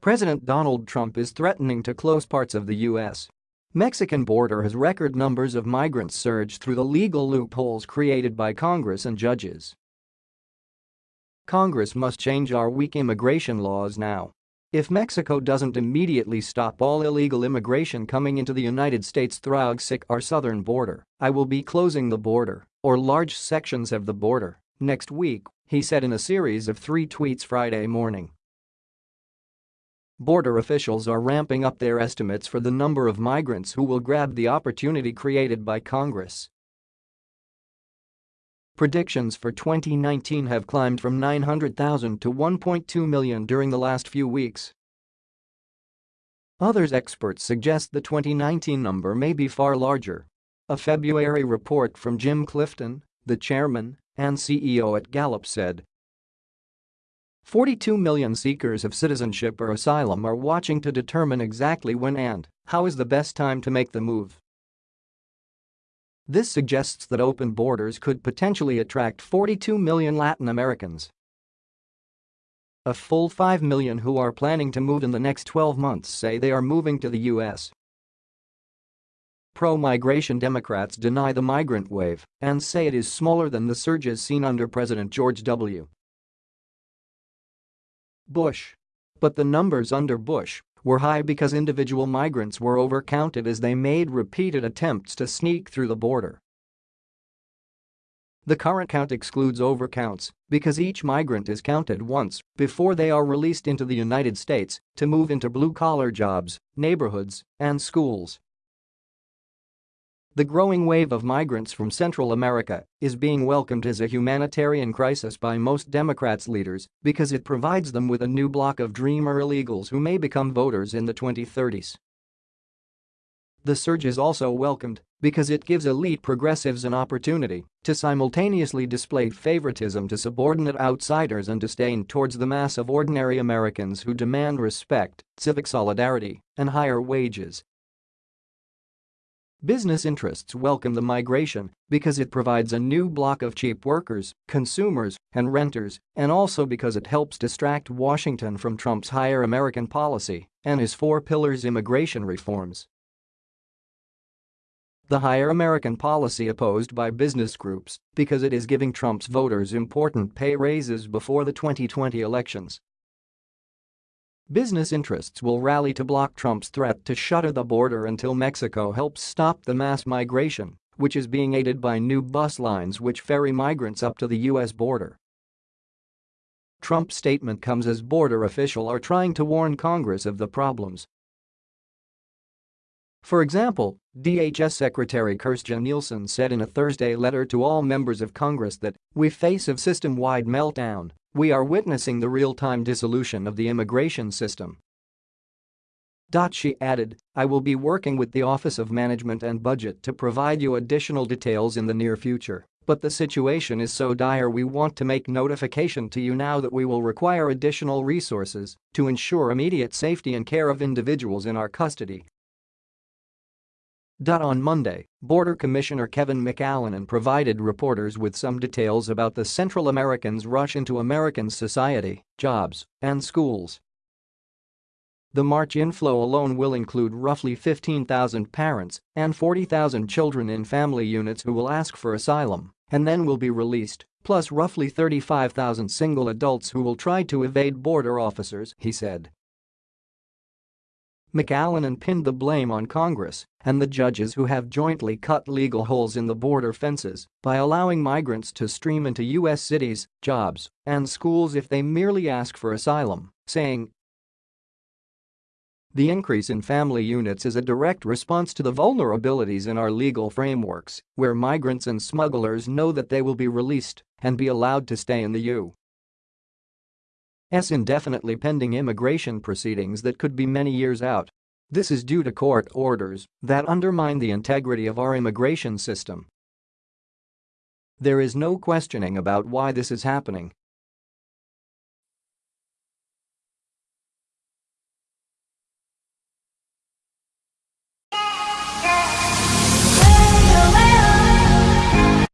President Donald Trump is threatening to close parts of the U.S. Mexican border as record numbers of migrants surge through the legal loopholes created by Congress and judges. Congress must change our weak immigration laws now. If Mexico doesn't immediately stop all illegal immigration coming into the United States through our southern border, I will be closing the border, or large sections of the border, next week, he said in a series of three tweets Friday morning. Border officials are ramping up their estimates for the number of migrants who will grab the opportunity created by Congress. Predictions for 2019 have climbed from 900,000 to 1.2 million during the last few weeks. Others experts suggest the 2019 number may be far larger. A February report from Jim Clifton, the chairman and CEO at Gallup said 42 million seekers of citizenship or asylum are watching to determine exactly when and how is the best time to make the move. This suggests that open borders could potentially attract 42 million Latin Americans. A full 5 million who are planning to move in the next 12 months say they are moving to the U.S. Pro-migration Democrats deny the migrant wave and say it is smaller than the surges seen under President George W. Bush. But the numbers under Bush were high because individual migrants were overcounted as they made repeated attempts to sneak through the border. The current count excludes overcounts because each migrant is counted once before they are released into the United States to move into blue-collar jobs, neighborhoods, and schools. The growing wave of migrants from Central America is being welcomed as a humanitarian crisis by most Democrats' leaders because it provides them with a new block of dreamer illegals who may become voters in the 2030s. The surge is also welcomed because it gives elite progressives an opportunity to simultaneously display favoritism to subordinate outsiders and disdain towards the mass of ordinary Americans who demand respect, civic solidarity, and higher wages Business interests welcome the migration because it provides a new block of cheap workers, consumers, and renters, and also because it helps distract Washington from Trump's Hire American policy and his four pillars immigration reforms. The Hire American policy opposed by business groups because it is giving Trump's voters important pay raises before the 2020 elections Business interests will rally to block Trump's threat to shutter the border until Mexico helps stop the mass migration, which is being aided by new bus lines which ferry migrants up to the U.S. border. Trump's statement comes as border officials are trying to warn Congress of the problems. For example, DHS Secretary Kirstjen Nielsen said in a Thursday letter to all members of Congress that, we face a system-wide meltdown we are witnessing the real-time dissolution of the immigration system. She added, I will be working with the Office of Management and Budget to provide you additional details in the near future, but the situation is so dire we want to make notification to you now that we will require additional resources to ensure immediate safety and care of individuals in our custody on Monday, Border Commissioner Kevin McAleenan provided reporters with some details about the Central Americans' rush into American society, jobs, and schools. The March inflow alone will include roughly 15,000 parents and 40,000 children in family units who will ask for asylum and then will be released, plus roughly 35,000 single adults who will try to evade border officers, he said. McAleenan pinned the blame on Congress and the judges who have jointly cut legal holes in the border fences by allowing migrants to stream into U.S. cities, jobs, and schools if they merely ask for asylum, saying, the increase in family units is a direct response to the vulnerabilities in our legal frameworks, where migrants and smugglers know that they will be released and be allowed to stay in the U. S indefinitely pending immigration proceedings that could be many years out. This is due to court orders that undermine the integrity of our immigration system. There is no questioning about why this is happening,